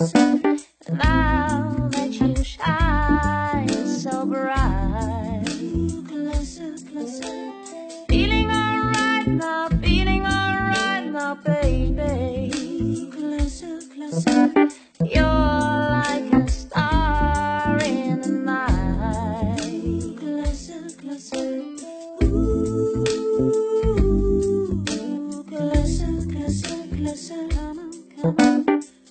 rose. Now that you shine so bright. Feeling alright now, feeling alright now, baby. Closer, closer.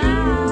Ah.